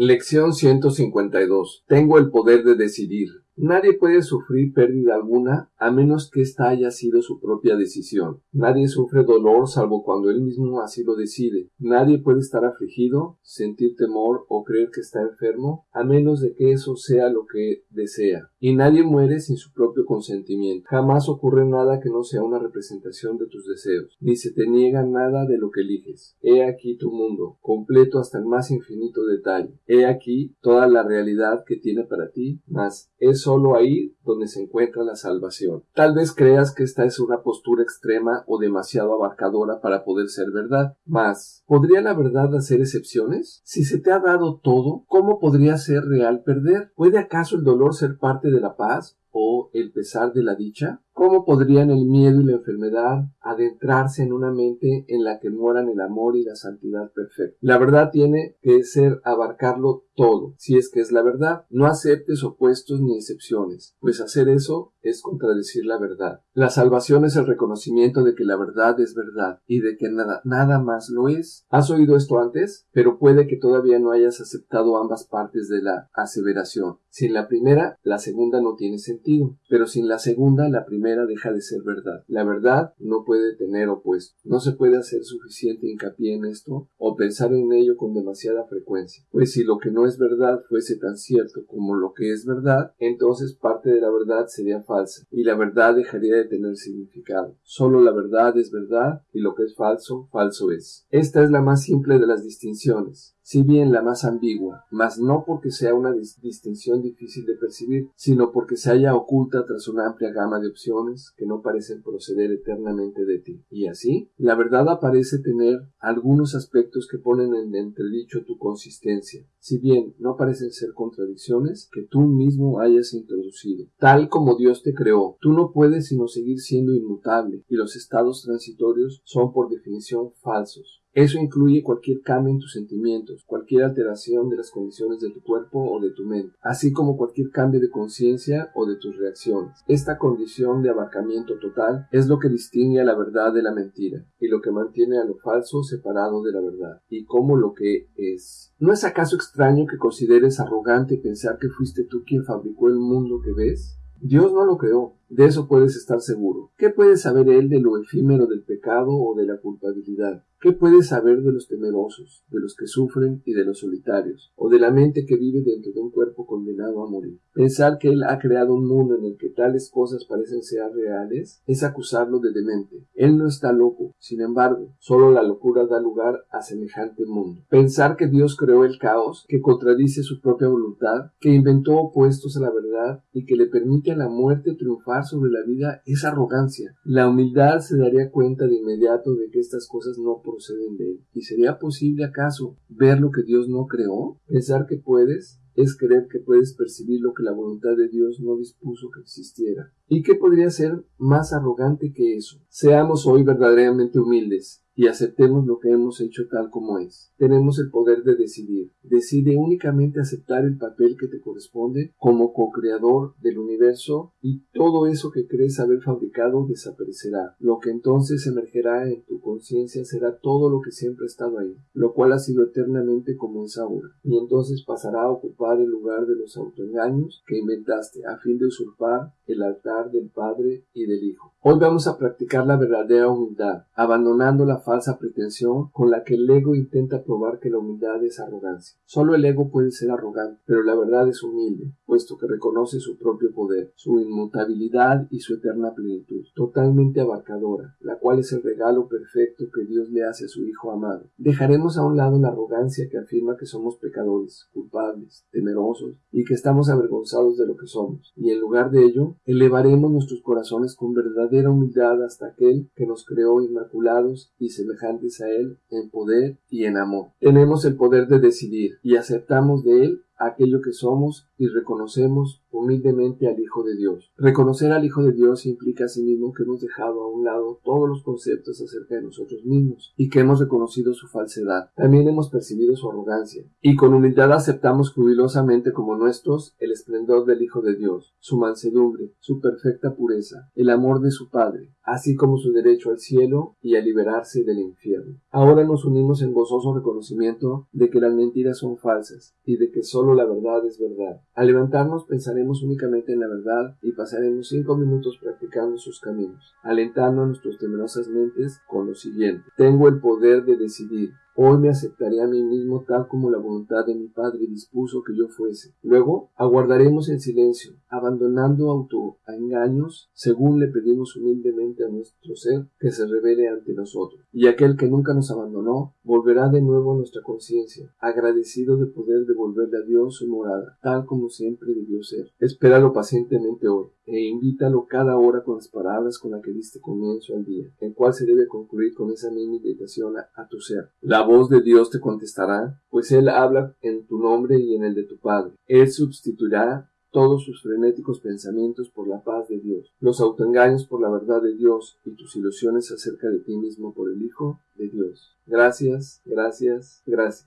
Lección 152. Tengo el poder de decidir. Nadie puede sufrir pérdida alguna a menos que ésta haya sido su propia decisión. Nadie sufre dolor salvo cuando él mismo así lo decide. Nadie puede estar afligido, sentir temor o creer que está enfermo a menos de que eso sea lo que desea. Y nadie muere sin su propio consentimiento. Jamás ocurre nada que no sea una representación de tus deseos, ni se te niega nada de lo que eliges. He aquí tu mundo, completo hasta el más infinito detalle. He aquí toda la realidad que tiene para ti, mas es solo ahí donde se encuentra la salvación. Tal vez creas que esta es una postura extrema o demasiado abarcadora para poder ser verdad, mas ¿podría la verdad hacer excepciones? Si se te ha dado todo, ¿cómo podría ser real perder? ¿Puede acaso el dolor ser parte de la paz? o el pesar de la dicha? ¿Cómo podrían el miedo y la enfermedad adentrarse en una mente en la que moran el amor y la santidad perfecta? La verdad tiene que ser abarcarlo todo, si es que es la verdad. No aceptes opuestos ni excepciones, pues hacer eso es contradecir la verdad. La salvación es el reconocimiento de que la verdad es verdad y de que nada, nada más lo es. ¿Has oído esto antes? Pero puede que todavía no hayas aceptado ambas partes de la aseveración. Sin la primera, la segunda no tiene sentido, pero sin la segunda, la primera deja de ser verdad. La verdad no puede tener opuesto. No se puede hacer suficiente hincapié en esto o pensar en ello con demasiada frecuencia, pues si lo que no es verdad fuese tan cierto como lo que es verdad, entonces parte de la verdad sería falsa y la verdad dejaría de tener significado. Solo la verdad es verdad y lo que es falso, falso es. Esta es la más simple de las distinciones si bien la más ambigua, mas no porque sea una distinción difícil de percibir, sino porque se halla oculta tras una amplia gama de opciones que no parecen proceder eternamente de ti. Y así, la verdad aparece tener algunos aspectos que ponen en entredicho tu consistencia, si bien no parecen ser contradicciones que tú mismo hayas introducido. Tal como Dios te creó, tú no puedes sino seguir siendo inmutable, y los estados transitorios son por definición falsos. Eso incluye cualquier cambio en tus sentimientos, cualquier alteración de las condiciones de tu cuerpo o de tu mente, así como cualquier cambio de conciencia o de tus reacciones. Esta condición de abarcamiento total es lo que distingue a la verdad de la mentira y lo que mantiene a lo falso separado de la verdad y como lo que es. ¿No es acaso extraño que consideres arrogante pensar que fuiste tú quien fabricó el mundo que ves? Dios no lo creó, de eso puedes estar seguro. ¿Qué puede saber él de lo efímero del pecado o de la culpabilidad? ¿Qué puede saber de los temerosos, de los que sufren y de los solitarios, o de la mente que vive dentro de un cuerpo condenado a morir? Pensar que Él ha creado un mundo en el que tales cosas parecen ser reales es acusarlo de demente. Él no está loco, sin embargo, solo la locura da lugar a semejante mundo. Pensar que Dios creó el caos, que contradice su propia voluntad, que inventó opuestos a la verdad y que le permite a la muerte triunfar sobre la vida es arrogancia. La humildad se daría cuenta de inmediato de que estas cosas no proceden de él. ¿Y sería posible acaso ver lo que Dios no creó? Pensar que puedes es creer que puedes percibir lo que la voluntad de Dios no dispuso que existiera. ¿Y qué podría ser más arrogante que eso? Seamos hoy verdaderamente humildes y aceptemos lo que hemos hecho tal como es. Tenemos el poder de decidir. Decide únicamente aceptar el papel que te corresponde como co-creador del universo y todo eso que crees haber fabricado desaparecerá. Lo que entonces emergerá en tu conciencia será todo lo que siempre ha estado ahí, lo cual ha sido eternamente como es ahora. Y entonces pasará a ocupar el lugar de los autoengaños que inventaste a fin de usurpar el altar del Padre y del Hijo. Hoy vamos a practicar la verdadera humildad, abandonando la falsa pretensión con la que el ego intenta probar que la humildad es arrogancia. Solo el ego puede ser arrogante, pero la verdad es humilde, puesto que reconoce su propio poder, su inmutabilidad y su eterna plenitud, totalmente abarcadora, la cual es el regalo perfecto que Dios le hace a su Hijo amado. Dejaremos a un lado la arrogancia que afirma que somos pecadores, culpables, temerosos y que estamos avergonzados de lo que somos, y en lugar de ello, elevaremos nuestros corazones con verdadera humildad hasta aquel que nos creó inmaculados y semejantes a Él en poder y en amor. Tenemos el poder de decidir y aceptamos de Él aquello que somos y reconocemos humildemente al Hijo de Dios. Reconocer al Hijo de Dios implica asimismo que hemos dejado a un lado todos los conceptos acerca de nosotros mismos y que hemos reconocido su falsedad. También hemos percibido su arrogancia y con humildad aceptamos jubilosamente como nuestros el esplendor del Hijo de Dios, su mansedumbre, su perfecta pureza, el amor de su Padre, así como su derecho al cielo y a liberarse del infierno. Ahora nos unimos en gozoso reconocimiento de que las mentiras son falsas y de que solo la verdad es verdad. Al levantarnos pensaremos únicamente en la verdad y pasaremos cinco minutos practicando sus caminos, alentando a nuestras temerosas mentes con lo siguiente. Tengo el poder de decidir. Hoy me aceptaré a mí mismo tal como la voluntad de mi Padre dispuso que yo fuese. Luego aguardaremos en silencio, abandonando autoengaños, según le pedimos humildemente a nuestro ser que se revele ante nosotros. Y aquel que nunca nos abandonó volverá de nuevo a nuestra conciencia, agradecido de poder devolverle a Dios su morada, tal como siempre debió ser. Espéralo pacientemente hoy e invítalo cada hora con las palabras con las que diste comienzo al día, el cual se debe concluir con esa misma invitación a, tu ser. La voz de Dios te contestará, pues Él habla en tu nombre y en el de tu Padre. Él sustituirá todos sus frenéticos pensamientos por la paz de Dios, los autoengaños por la verdad de Dios y tus ilusiones acerca de ti mismo por el Hijo de Dios. Gracias, gracias, gracias.